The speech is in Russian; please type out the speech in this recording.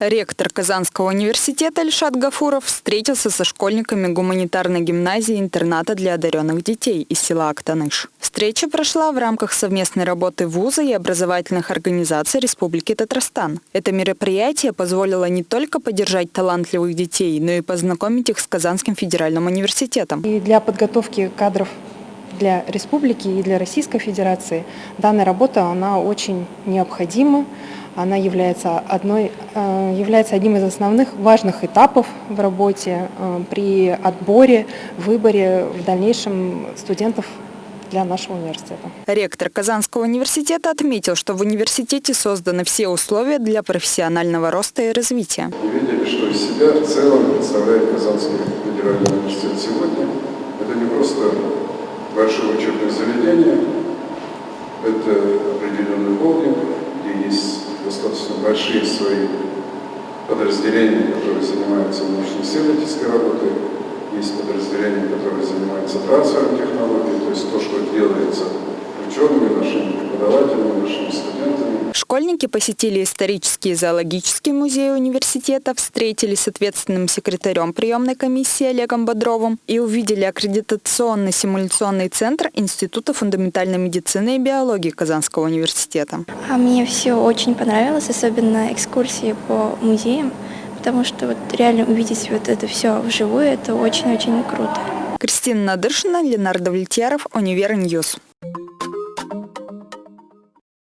Ректор Казанского университета Ильшат Гафуров встретился со школьниками гуманитарной гимназии интерната для одаренных детей из села Актаныш. Встреча прошла в рамках совместной работы вуза и образовательных организаций Республики Татарстан. Это мероприятие позволило не только поддержать талантливых детей, но и познакомить их с Казанским федеральным университетом. И для подготовки кадров для республики и для Российской Федерации данная работа она очень необходима она является, одной, э, является одним из основных важных этапов в работе э, при отборе, выборе в дальнейшем студентов для нашего университета. Ректор Казанского университета отметил, что в университете созданы все условия для профессионального роста и развития. Мы видели, что из себя в целом представляет Казанский федеральный университет сегодня. Это не просто большое учебное заведение, это определенный холдинг, где есть достаточно большие свои подразделения, которые занимаются научно-исследовательской работой, есть подразделения, которые занимаются трансфером технологий, то есть то, что делается Школьники посетили исторический и зоологический музей университета, встретились с ответственным секретарем приемной комиссии Олегом Бодровым и увидели аккредитационный симуляционный центр Института фундаментальной медицины и биологии Казанского университета. А мне все очень понравилось, особенно экскурсии по музеям, потому что вот реально увидеть вот это все вживую, это очень-очень круто. Кристина Надыршина, Ленар Давлетьяров, Univer News.